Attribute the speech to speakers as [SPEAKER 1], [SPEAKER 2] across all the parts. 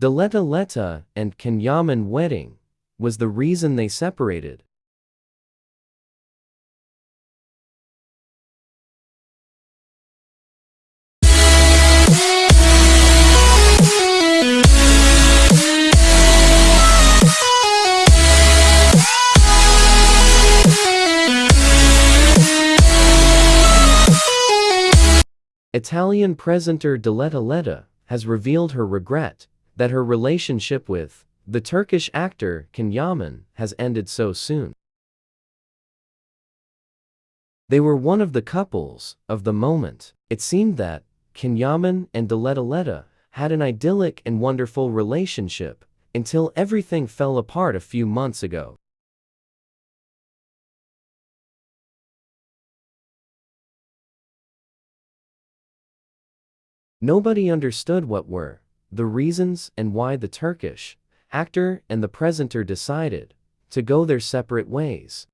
[SPEAKER 1] Diletta Leotta and Can Yaman wedding was the reason they separated. Italian presenter Diletta Leotta has revealed her regret that her relationship with the Turkish actor Can Yaman has ended so soon. They were one of the couples of the moment. It seemed that Can Yaman and Diletta Leotta had an idyllic and wonderful relationship until everything fell apart a few months ago. Nobody understood what were the reasons and why the Turkish actor and the presenter decided to go their separate ways.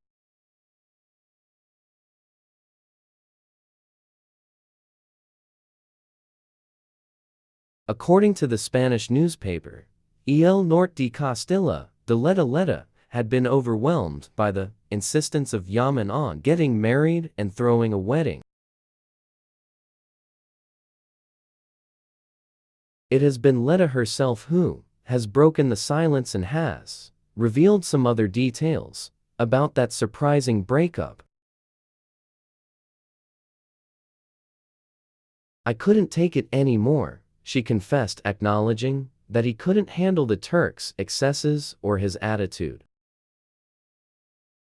[SPEAKER 1] According to the Spanish newspaper, El Norte de Castilla, Diletta Leotta had been overwhelmed by the insistence of Yaman on getting married and throwing a wedding. It has been Leotta herself who has broken the silence and has revealed some other details about that surprising breakup. I couldn't take it anymore, she confessed acknowledging that he couldn't handle the Turk's excesses or his attitude.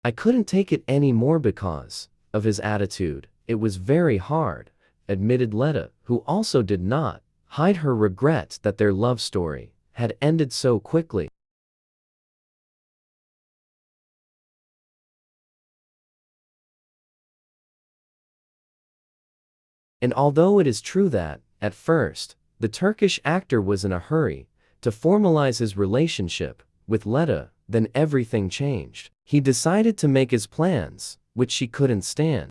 [SPEAKER 1] I couldn't take it anymore because of his attitude, it was very hard, admitted Leotta, who also did not hide her regrets that their love story had ended so quickly. And although it is true that, at first, the Turkish actor was in a hurry to formalize his relationship with Leotta, then everything changed. He decided to make his plans, which she couldn't stand.